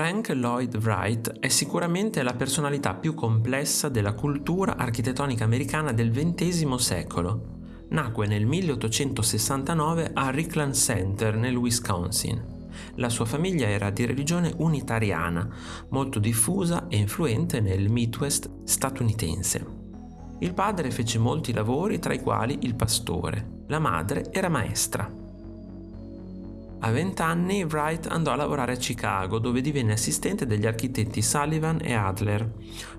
Frank Lloyd Wright è sicuramente la personalità più complessa della cultura architettonica americana del XX secolo. Nacque nel 1869 a Rickland Center nel Wisconsin. La sua famiglia era di religione unitariana, molto diffusa e influente nel Midwest statunitense. Il padre fece molti lavori, tra i quali il pastore. La madre era maestra. A vent'anni Wright andò a lavorare a Chicago dove divenne assistente degli architetti Sullivan e Adler.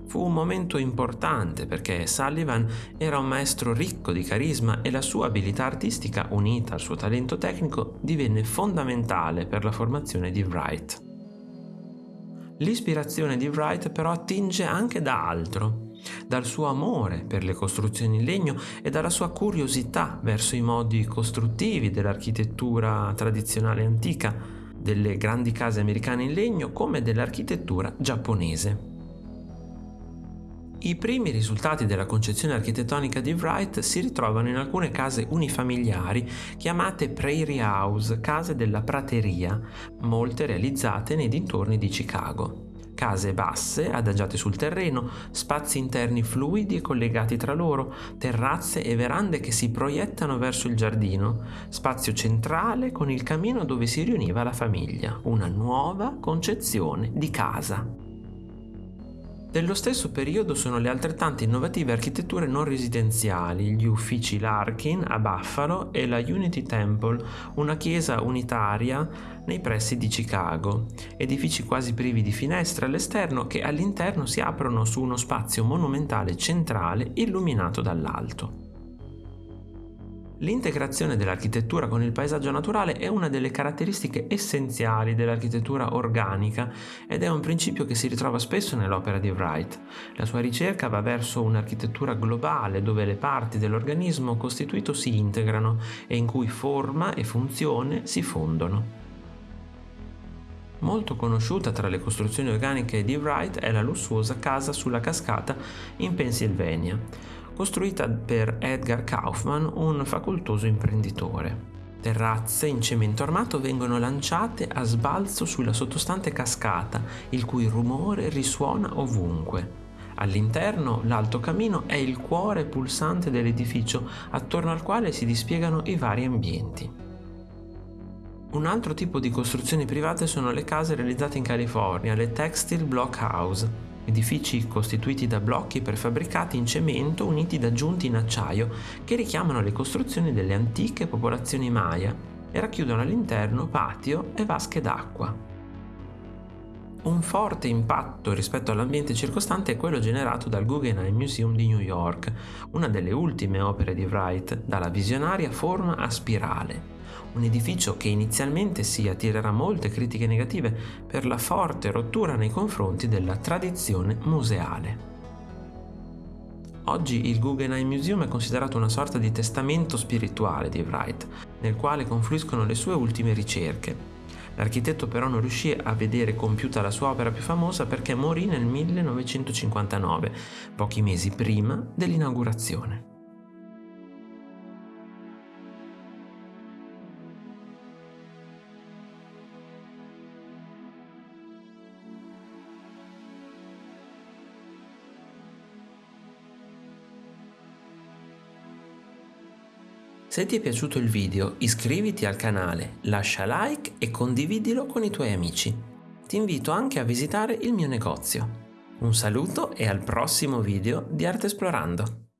Fu un momento importante perché Sullivan era un maestro ricco di carisma e la sua abilità artistica unita al suo talento tecnico divenne fondamentale per la formazione di Wright. L'ispirazione di Wright però attinge anche da altro dal suo amore per le costruzioni in legno e dalla sua curiosità verso i modi costruttivi dell'architettura tradizionale antica, delle grandi case americane in legno come dell'architettura giapponese. I primi risultati della concezione architettonica di Wright si ritrovano in alcune case unifamiliari chiamate Prairie House, case della prateria, molte realizzate nei dintorni di Chicago case basse, adagiate sul terreno, spazi interni fluidi e collegati tra loro, terrazze e verande che si proiettano verso il giardino, spazio centrale con il camino dove si riuniva la famiglia, una nuova concezione di casa. Dello stesso periodo sono le altrettante innovative architetture non residenziali, gli uffici Larkin a Buffalo e la Unity Temple, una chiesa unitaria nei pressi di Chicago, edifici quasi privi di finestre all'esterno che all'interno si aprono su uno spazio monumentale centrale illuminato dall'alto. L'integrazione dell'architettura con il paesaggio naturale è una delle caratteristiche essenziali dell'architettura organica ed è un principio che si ritrova spesso nell'opera di Wright. La sua ricerca va verso un'architettura globale dove le parti dell'organismo costituito si integrano e in cui forma e funzione si fondono. Molto conosciuta tra le costruzioni organiche di Wright è la lussuosa casa sulla cascata in Pennsylvania costruita per Edgar Kaufman, un facoltoso imprenditore. Terrazze in cemento armato vengono lanciate a sbalzo sulla sottostante cascata, il cui rumore risuona ovunque. All'interno l'alto camino è il cuore pulsante dell'edificio, attorno al quale si dispiegano i vari ambienti. Un altro tipo di costruzioni private sono le case realizzate in California, le Textile Block House, edifici costituiti da blocchi prefabbricati in cemento uniti da giunti in acciaio che richiamano le costruzioni delle antiche popolazioni Maya e racchiudono all'interno patio e vasche d'acqua. Un forte impatto rispetto all'ambiente circostante è quello generato dal Guggenheim Museum di New York, una delle ultime opere di Wright, dalla visionaria forma a spirale, un edificio che inizialmente si attirerà molte critiche negative per la forte rottura nei confronti della tradizione museale. Oggi il Guggenheim Museum è considerato una sorta di testamento spirituale di Wright, nel quale confluiscono le sue ultime ricerche. L'architetto però non riuscì a vedere compiuta la sua opera più famosa perché morì nel 1959, pochi mesi prima dell'inaugurazione. Se ti è piaciuto il video iscriviti al canale, lascia like e condividilo con i tuoi amici. Ti invito anche a visitare il mio negozio. Un saluto e al prossimo video di Arte Esplorando!